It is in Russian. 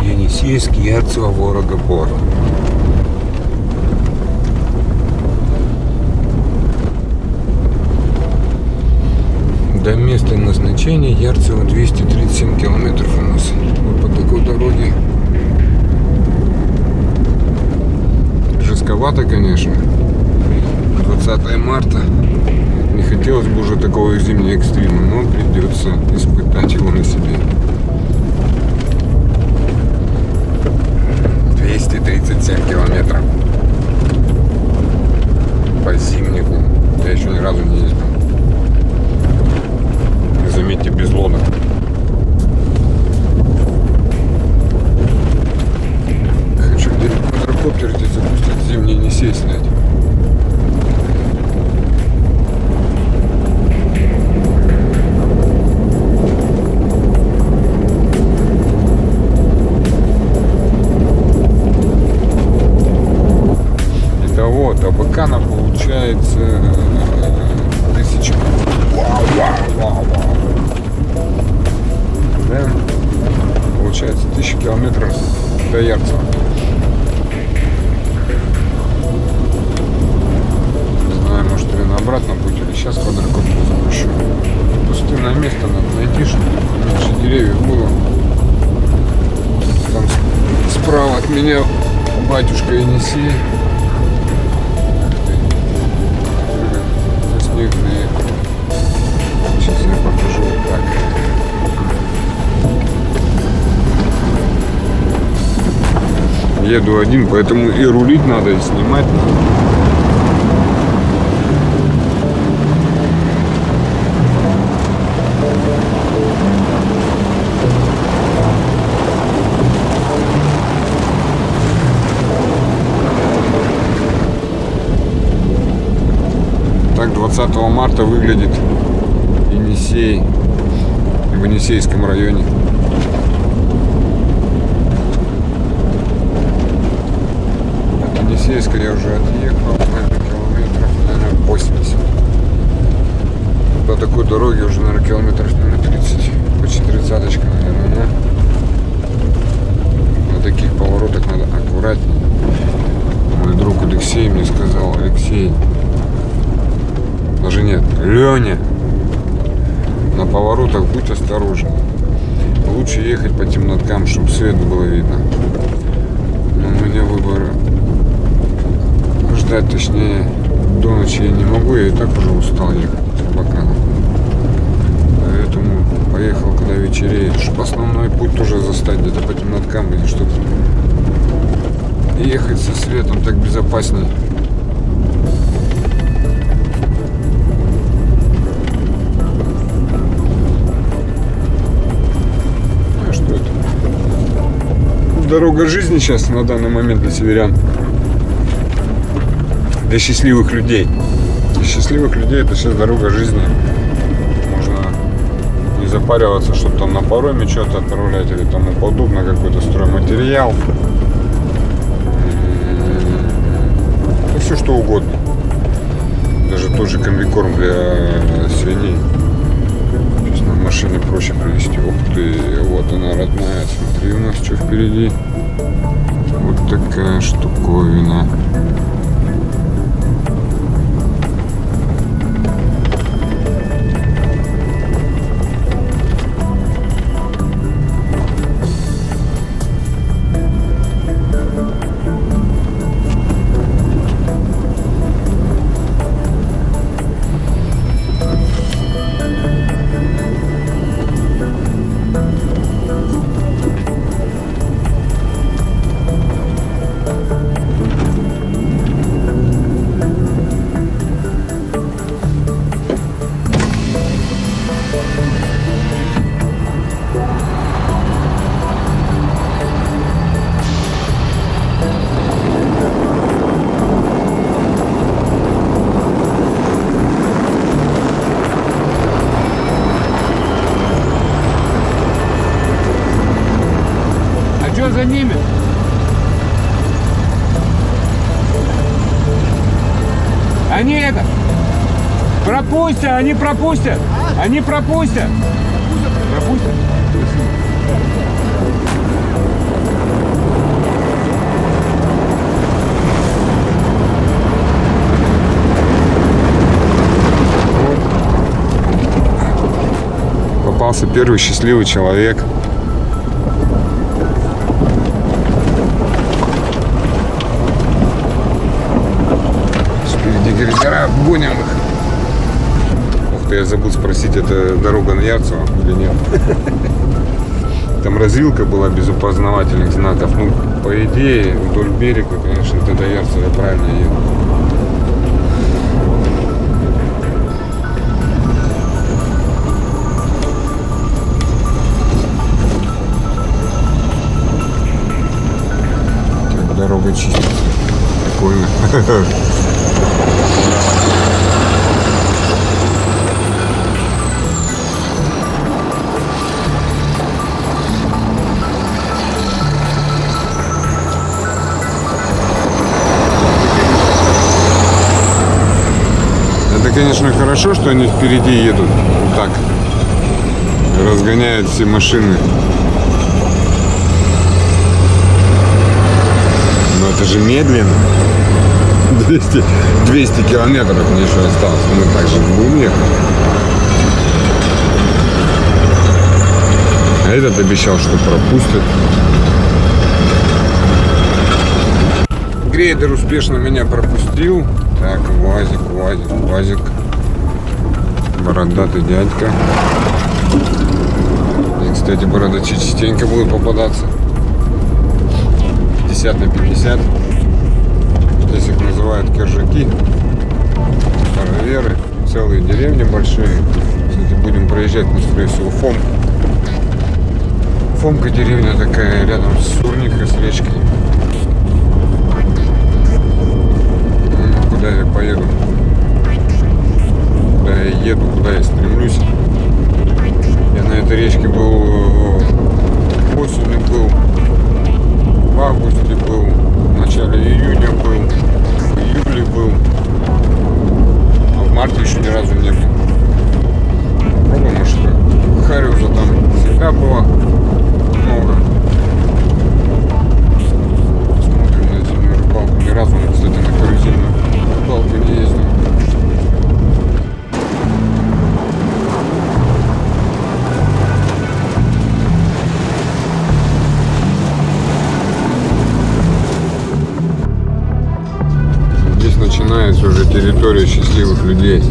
Енисейский Ярцево Ворогопор. До места назначения Ярцево 237 километров у нас. Вот по такой дороге. Жестковато, конечно. 20 марта. Не хотелось бы уже такого зимнего экстрима, но придется испытать его на себе. 237 километров по зимнику. Я еще ни разу не ездил. И заметьте, без лодок. Хочу где-нибудь квадрокоптер здесь запустить, зимний не сесть снять. Итого, до бакана получается э, тысяча. Вау, вау, вау, вау. Да? Получается тысяча километров до Ярцева. Не знаю, может, или на обратном пути, или сейчас квадрокоптер запущу. Пустынное место надо найти, чтобы меньше деревьев было. Там справа от меня батюшка. На Еду один, поэтому и рулить надо, и снимать надо. Так 20 марта выглядит Енисей в Енисейском районе. Енисейска я уже отъехал, наверное, километров, наверное, 80. По такой дороге уже, наверное, километров, наверное, 30, почти тридцаточка, наверное, но на таких поворотах надо аккуратнее. Мой друг Алексей мне сказал, Алексей, даже нет, Леня, на поворотах будь осторожен. Лучше ехать по темноткам, чтобы свет было видно. Но у меня выбора ждать, точнее, до ночи я не могу, я и так уже устал ехать с Абакана. Поэтому поехал, когда вечереет, чтобы основной путь тоже застать где-то по темноткам или что-то. Ехать со светом так безопасней. А что это? Дорога жизни сейчас на данный момент для северян. Для счастливых людей. Для счастливых людей это сейчас дорога жизни. Можно не запариваться, чтобы там на пароме что-то отправлять или тому подобное, какой-то стройматериал. Да все что угодно. Даже тот же комбикорм для свиней. На машине проще привезти. Ух ты, вот она родная. Смотри, у нас что впереди. Вот такая штуковина. Они это... Пропустят, они пропустят. Они пропустят. Пропустят? Попался первый счастливый человек. Грейдера, гоним их. Ух ты, я забыл спросить, это дорога на Ярцево или нет? Там развилка была без опознавательных знаков. Ну, по идее, вдоль берега, конечно, это до Ярцева правильно еду. Дорога чистится. Прикольно. конечно, хорошо, что они впереди едут вот так. Разгоняют все машины. Но это же медленно. 200, 200 километров мне еще осталось. Мы так же будем ехать. А этот обещал, что пропустит. Грейдер успешно меня пропустил. Так, УАЗик, УАЗик, УАЗик. Бородатый дядька. И, кстати, бородачи частенько будут попадаться. 50 на 50. Здесь их называют киржаки. Староверы. Целые деревни большие. Кстати, будем проезжать, мы, скорее всего, Фомку. Фомка деревня такая, рядом с Сурникой, с речкой. Ну, Куда я поеду? Я еду, куда я стремлюсь. Я на этой речке был э, осенью был, в августе был, в начале июня был, в июле был, а в марте еще ни разу не был. Попробуем, может, Хариуса там всегда было много. Уже территория счастливых людей.